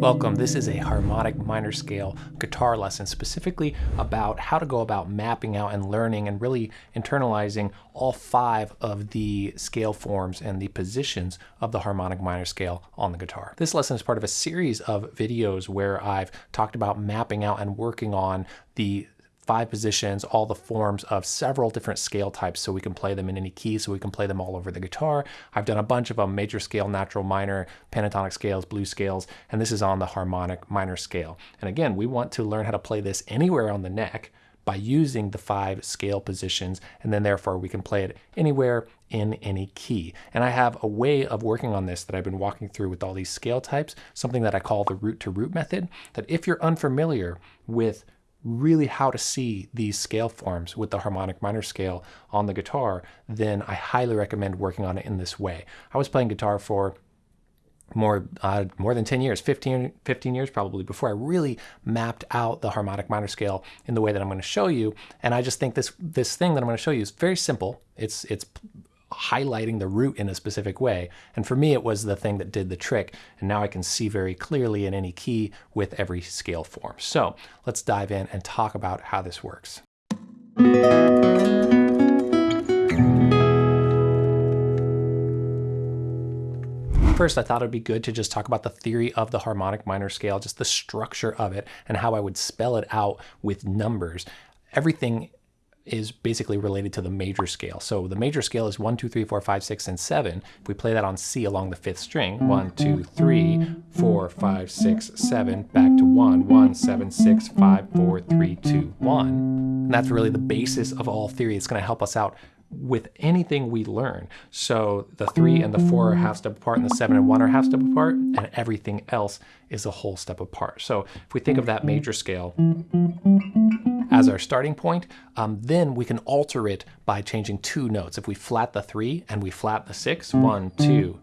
Welcome. This is a harmonic minor scale guitar lesson specifically about how to go about mapping out and learning and really internalizing all five of the scale forms and the positions of the harmonic minor scale on the guitar. This lesson is part of a series of videos where I've talked about mapping out and working on the five positions, all the forms of several different scale types so we can play them in any key, so we can play them all over the guitar. I've done a bunch of them, major scale, natural, minor, pentatonic scales, blues scales, and this is on the harmonic minor scale. And again, we want to learn how to play this anywhere on the neck by using the five scale positions, and then therefore we can play it anywhere in any key. And I have a way of working on this that I've been walking through with all these scale types, something that I call the root to root method, that if you're unfamiliar with really how to see these scale forms with the harmonic minor scale on the guitar, then I highly recommend working on it in this way. I was playing guitar for more uh, more than 10 years 15 15 years probably before I really mapped out the harmonic minor scale in the way that I'm going to show you and I just think this this thing that I'm going to show you is very simple it's it's highlighting the root in a specific way. And for me, it was the thing that did the trick. And now I can see very clearly in any key with every scale form. So let's dive in and talk about how this works. First, I thought it'd be good to just talk about the theory of the harmonic minor scale, just the structure of it and how I would spell it out with numbers. Everything is basically related to the major scale. So the major scale is 1, 2, 3, 4, 5, 6, and 7. If we play that on C along the fifth string, 1, 2, 3, 4, 5, 6, 7, back to 1, 1, 7, 6, 5, 4, 3, 2, 1. And that's really the basis of all theory. It's going to help us out with anything we learn. So the three and the four are half step apart and the seven and one are half step apart and everything else is a whole step apart. So if we think of that major scale as our starting point, um, then we can alter it by changing two notes. If we flat the three and we flat the six, one, two,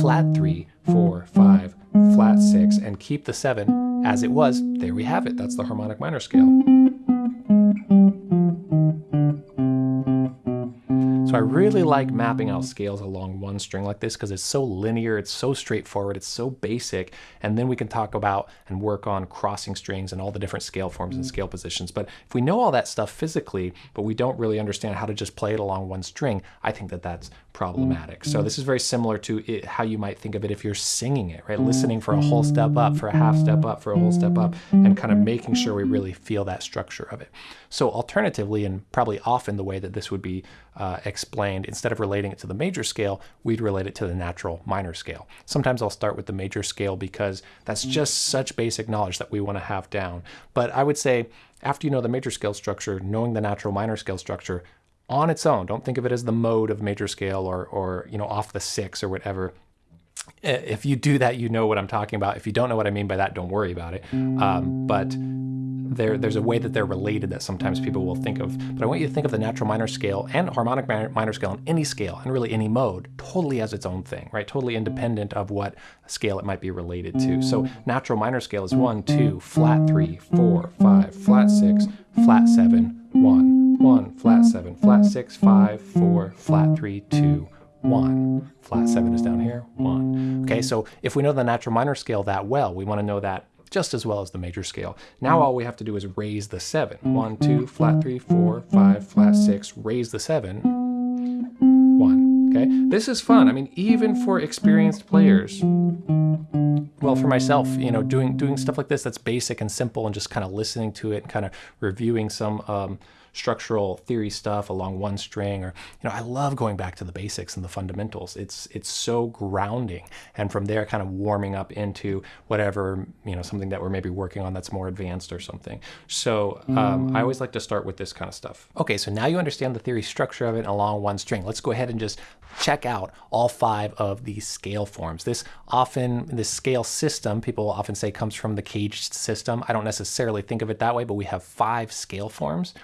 flat three, four, five, flat six, and keep the seven as it was, there we have it. That's the harmonic minor scale. So I really like mapping out scales along one string like this because it's so linear, it's so straightforward, it's so basic. And then we can talk about and work on crossing strings and all the different scale forms and mm. scale positions. But if we know all that stuff physically, but we don't really understand how to just play it along one string, I think that that's problematic. So mm. this is very similar to it, how you might think of it if you're singing it, right? Mm. Listening for a whole step up, for a half step up, for a whole step up, and kind of making sure we really feel that structure of it. So alternatively, and probably often the way that this would be uh, explained, instead of relating it to the major scale, we'd relate it to the natural minor scale. Sometimes I'll start with the major scale because that's just such basic knowledge that we want to have down. But I would say after you know the major scale structure, knowing the natural minor scale structure, on its own. Don't think of it as the mode of major scale or, or you know, off the six or whatever. If you do that, you know what I'm talking about. If you don't know what I mean by that, don't worry about it. Um, but there's a way that they're related that sometimes people will think of. But I want you to think of the natural minor scale and harmonic minor scale on any scale and really any mode totally as its own thing, right? Totally independent of what scale it might be related to. So natural minor scale is one, two, flat three, four, five, flat six, flat seven, one, one, flat 7, flat six, five, four, flat three, two, one. Flat 7 is down here, 1. Okay, so if we know the natural minor scale that well, we want to know that just as well as the major scale. Now all we have to do is raise the 7. 1, 2, flat 3, 4, 5, flat 6, raise the 7, 1. Okay, this is fun. I mean, even for experienced players, well, for myself, you know, doing doing stuff like this that's basic and simple and just kind of listening to it and kind of reviewing some um, structural theory stuff along one string or you know I love going back to the basics and the fundamentals. It's it's so grounding. And from there kind of warming up into whatever you know something that we're maybe working on that's more advanced or something. So um, I always like to start with this kind of stuff. Okay so now you understand the theory structure of it along one string. Let's go ahead and just check out all five of these scale forms this often this scale system people often say comes from the caged system I don't necessarily think of it that way but we have five scale forms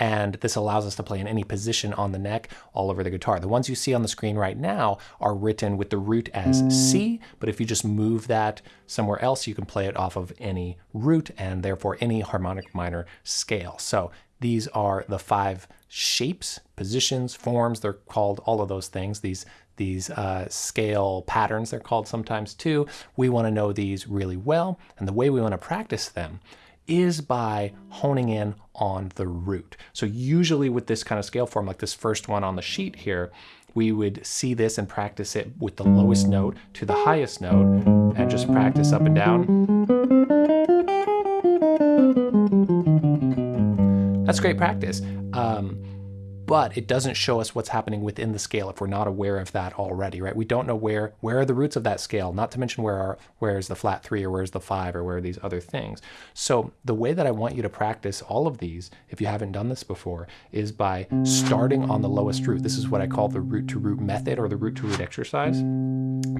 and this allows us to play in any position on the neck all over the guitar. The ones you see on the screen right now are written with the root as C, but if you just move that somewhere else, you can play it off of any root and therefore any harmonic minor scale. So These are the five shapes, positions, forms. They're called all of those things. These these uh, scale patterns, they're called sometimes too. We want to know these really well. And the way we want to practice them is by honing in on the root. So usually with this kind of scale form, like this first one on the sheet here, we would see this and practice it with the lowest note to the highest note and just practice up and down. That's great practice. Um, but it doesn't show us what's happening within the scale if we're not aware of that already, right? We don't know where where are the roots of that scale, not to mention where are where's the flat three or where's the five or where are these other things. So the way that I want you to practice all of these, if you haven't done this before, is by starting on the lowest root. This is what I call the root to root method or the root to root exercise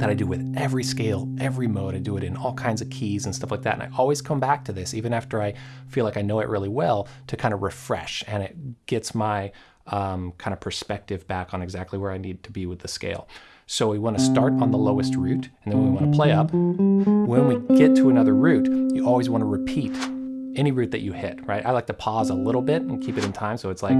that I do with every scale, every mode. I do it in all kinds of keys and stuff like that. And I always come back to this, even after I feel like I know it really well, to kind of refresh. And it gets my um, kind of perspective back on exactly where I need to be with the scale. So we want to start on the lowest root, and then we want to play up. When we get to another root, you always want to repeat any root that you hit, right? I like to pause a little bit and keep it in time, so it's like...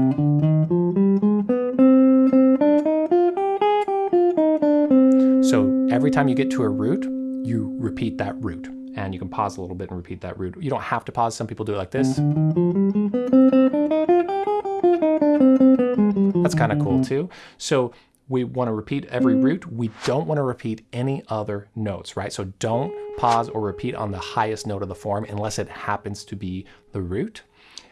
So every time you get to a root, you repeat that root. And you can pause a little bit and repeat that root. You don't have to pause. Some people do it like this. Kind of cool mm-hmm. too. So we want to repeat every mm-hmm. root. We don't want to repeat any other notes, right? So don't pause or repeat on the highest note of the form unless it happens to be the root.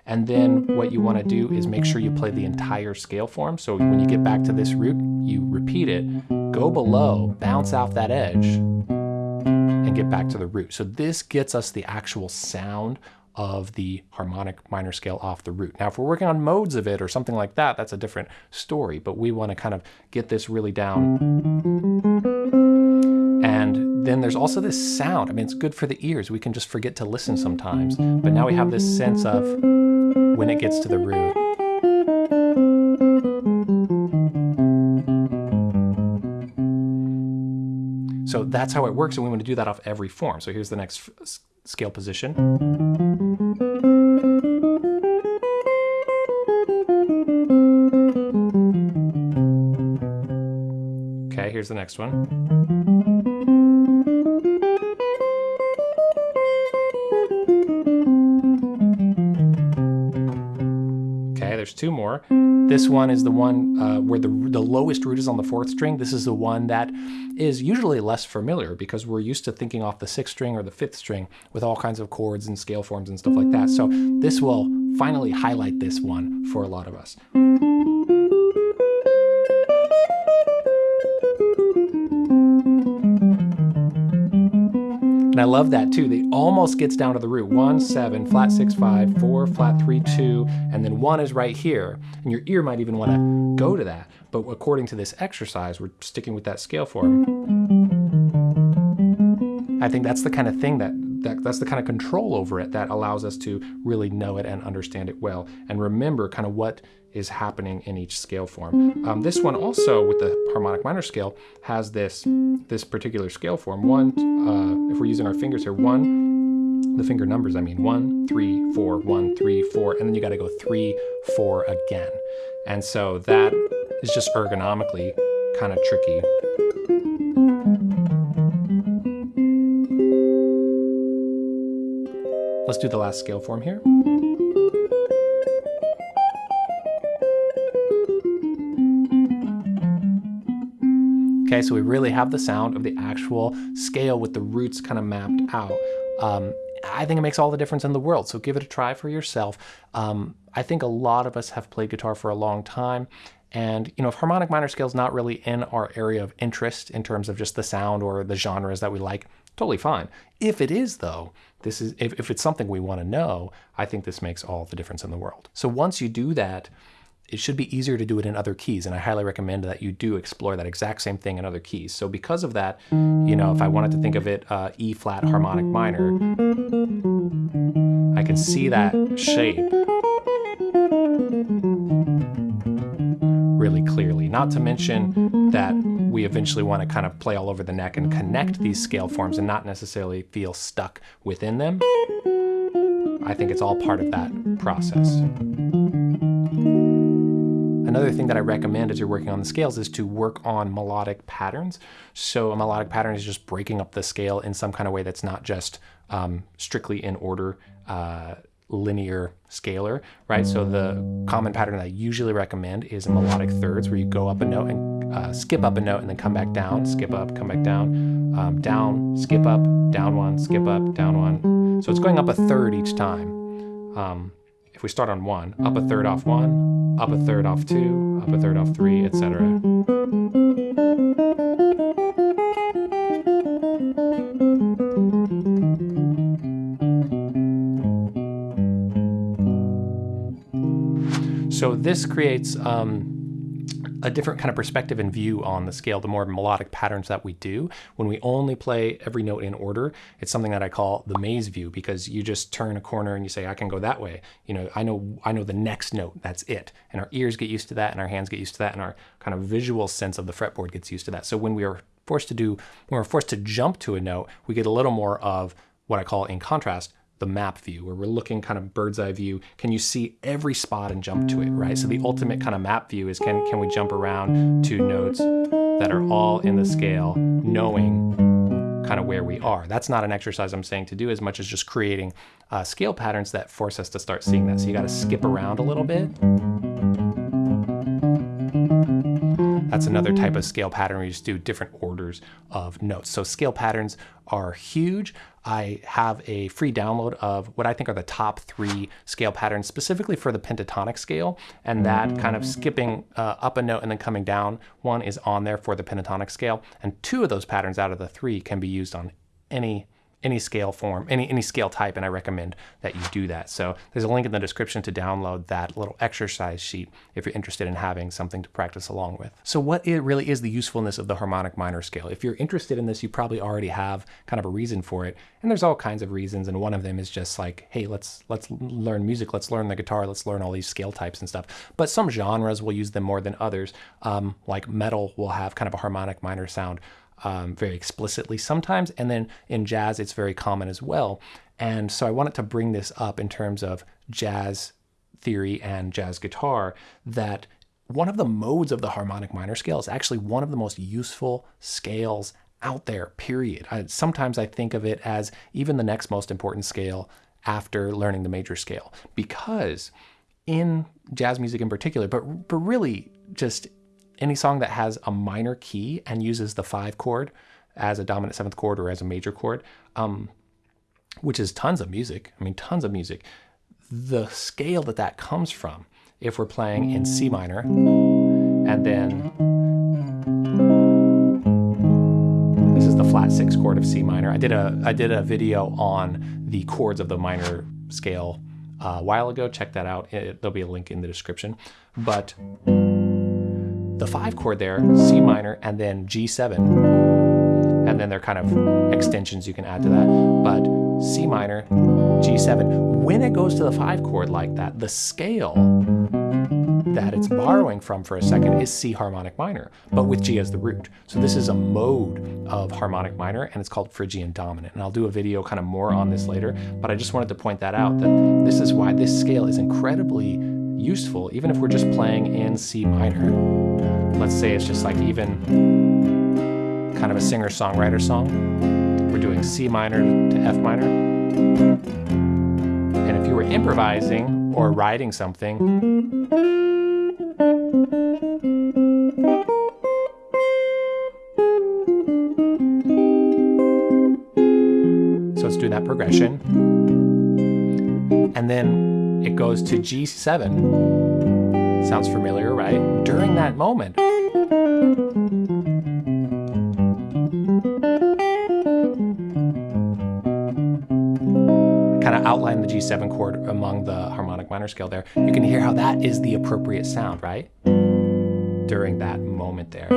And then mm-hmm. what you want to do is make sure you play the entire scale form. So when you get back to this root, you repeat it, go below, bounce off that edge, and get back to the root. So this gets us the actual sound of the harmonic minor scale off the root. Now, if we're working on modes of it or something like that, that's a different story, but we want to kind of get this really down. And then there's also this sound. I mean, it's good for the ears. We can just forget to listen sometimes, but now we have this sense of when it gets to the root. So that's how it works, and we want to do that off every form. So here's the next scale position. Here's the next one. Okay, there's two more. This one is the one uh, where the, the lowest root is on the fourth string. This is the one that is usually less familiar because we're used to thinking off the sixth string or the fifth string with all kinds of chords and scale forms and stuff like that. So this will finally highlight this one for a lot of us. And I love that too. It almost gets down to the root. One, seven, flat six, five, four, flat three, two, and then one is right here. And your ear might even want to go to that. But according to this exercise, we're sticking with that scale form. I think that's the kind of thing that, that that's the kind of control over it that allows us to really know it and understand it well and remember kind of what is happening in each scale form. Um, this one also with the harmonic minor scale has this this particular scale form. One, uh, if we're using our fingers here, one, the finger numbers, I mean, one, three, four, one, three, four, and then you got to go three, four again. And so that is just ergonomically kind of tricky. Let's do the last scale form here. Okay, so we really have the sound of the actual scale with the roots kind of mapped out. Um, I think it makes all the difference in the world. So give it a try for yourself. Um, I think a lot of us have played guitar for a long time. And, you know, if harmonic minor scale is not really in our area of interest in terms of just the sound or the genres that we like, totally fine. If it is, though, this is if, if it's something we want to know, I think this makes all the difference in the world. So once you do that, it should be easier to do it in other keys. And I highly recommend that you do explore that exact same thing in other keys. So because of that, you know, if I wanted to think of it uh, E flat harmonic minor, I can see that shape really clearly. Not to mention that we eventually want to kind of play all over the neck and connect these scale forms and not necessarily feel stuck within them. I think it's all part of that process. another thing that I recommend as you're working on the scales is to work on melodic patterns. So a melodic pattern is just breaking up the scale in some kind of way that's not just um, strictly in order. Uh, linear scalar, right? So the common pattern that I usually recommend is melodic thirds where you go up a note and uh, skip up a note and then come back down, skip up, come back down, um, down, skip up, down one, skip up, down one. So it's going up a third each time. Um, if we start on one, up a third off one, up a third off two, up a third off three, etc. So this creates um, a different kind of perspective and view on the scale, the more melodic patterns that we do. When we only play every note in order, it's something that I call the maze view because you just turn a corner and you say, I can go that way. You know, I know I know the next note, that's it. And our ears get used to that and our hands get used to that and our kind of visual sense of the fretboard gets used to that. So when we are forced to do, when we're forced to jump to a note, we get a little more of what I call in contrast, the map view where we're looking kind of bird's eye view. Can you see every spot and jump to it, right? So the ultimate kind of map view is can, can we jump around to notes that are all in the scale knowing kind of where we are. That's not an exercise I'm saying to do as much as just creating uh, scale patterns that force us to start seeing that. So you got to skip around a little bit. That's another type of scale pattern where you just do different orders of notes. So scale patterns are huge. I have a free download of what I think are the top three scale patterns specifically for the pentatonic scale. And that kind of skipping uh, up a note and then coming down one is on there for the pentatonic scale. And two of those patterns out of the three can be used on any any scale form, any, any scale type, and I recommend that you do that. So there's a link in the description to download that little exercise sheet if you're interested in having something to practice along with. So what it really is the usefulness of the harmonic minor scale? If you're interested in this, you probably already have kind of a reason for it. And there's all kinds of reasons, and one of them is just like, hey, let's let's learn music, let's learn the guitar, let's learn all these scale types and stuff. But some genres will use them more than others. Um, like metal will have kind of a harmonic minor sound um, very explicitly sometimes. And then in jazz, it's very common as well. And so I wanted to bring this up in terms of jazz theory and jazz guitar that one of the modes of the harmonic minor scale is actually one of the most useful scales out there, period. I, sometimes I think of it as even the next most important scale after learning the major scale because in jazz music in particular, but, but really just any song that has a minor key and uses the five chord as a dominant seventh chord or as a major chord, um, which is tons of music. I mean, tons of music. The scale that that comes from, if we're playing in C minor, and then this is the flat six chord of C minor. I did a I did a video on the chords of the minor scale uh, a while ago. Check that out. It, there'll be a link in the description. But the five chord there, C minor, and then G7. And then there are kind of extensions you can add to that. But C minor, G7. When it goes to the five chord like that, the scale that it's borrowing from for a second is C harmonic minor, but with G as the root. So this is a mode of harmonic minor and it's called Phrygian dominant. And I'll do a video kind of more on this later, but I just wanted to point that out that this is why this scale is incredibly useful, even if we're just playing in C minor. Let's say it's just like even kind of a singer-songwriter song. We're doing C minor to F minor. And if you were improvising or writing something, so let's do that progression. And then it goes to G7. Sounds familiar, right? During that moment. kind of outline the G7 chord among the harmonic minor scale there. You can hear how that is the appropriate sound, right? During that moment there.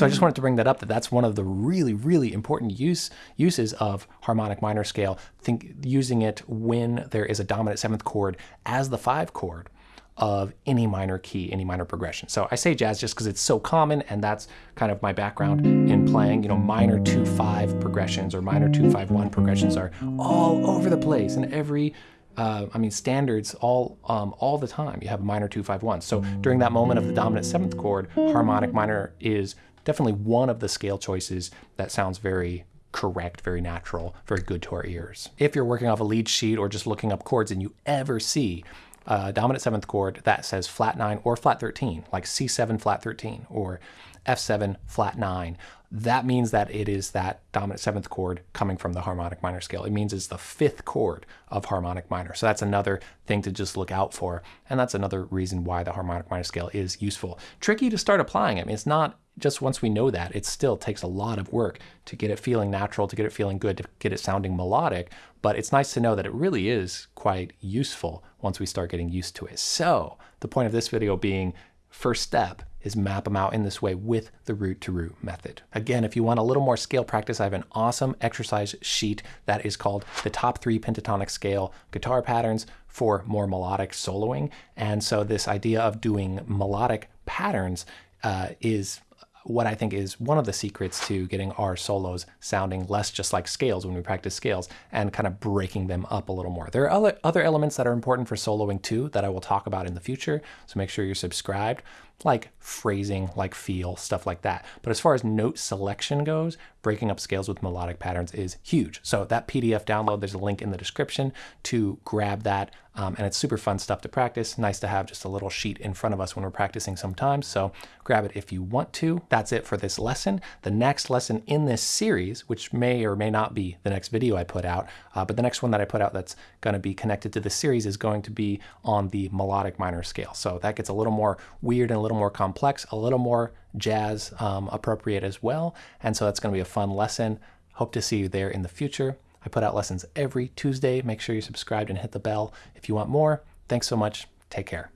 So I just wanted to bring that up that that's one of the really, really important use uses of harmonic minor scale. Think using it when there is a dominant seventh chord as the five chord. of any minor key, any minor progression. So I say jazz just because it's so common and that's kind of my background in playing. You know, minor 2-5 progressions or minor 2-5-1 progressions are all over the place and every uh, I mean, standards all um, all the time. You have minor two five one. So during that moment of the dominant seventh chord, harmonic minor is definitely one of the scale choices that sounds very correct, very natural, very good to our ears. If you're working off a lead sheet or just looking up chords and you ever see a dominant seventh chord that says flat nine or flat 13, like C7 flat 13 or F7 flat nine, that means that it is that dominant seventh chord coming from the harmonic minor scale. It means it's the fifth chord of harmonic minor. So that's another thing to just look out for. And that's another reason why the harmonic minor scale is useful. Tricky to start applying it. I mean, it's not just once we know that, it still takes a lot of work to get it feeling natural, to get it feeling good, to get it sounding melodic. But it's nice to know that it really is quite useful once we start getting used to it. So the point of this video being first step is map them out in this way with the root to root method. Again, if you want a little more scale practice, I have an awesome exercise sheet that is called the top three pentatonic scale guitar patterns for more melodic soloing. And so this idea of doing melodic patterns uh, is what I think is one of the secrets to getting our solos sounding less just like scales when we practice scales and kind of breaking them up a little more. There are other, other elements that are important for soloing too that I will talk about in the future, so make sure you're subscribed like phrasing, like feel, stuff like that. But as far as note selection goes, breaking up scales with melodic patterns is huge. So that PDF download, there's a link in the description to grab that. Um, and it's super fun stuff to practice. Nice to have just a little sheet in front of us when we're practicing sometimes. So grab it if you want to. That's it for this lesson. The next lesson in this series, which may or may not be the next video I put out, uh, but the next one that I put out that's going to be connected to the series is going to be on the melodic minor scale. So that gets a little more weird and a little more complex, a little more jazz um, appropriate as well. And so that's going to be a fun lesson. Hope to see you there in the future. I put out lessons every Tuesday. Make sure you're subscribed and hit the bell if you want more. Thanks so much. Take care.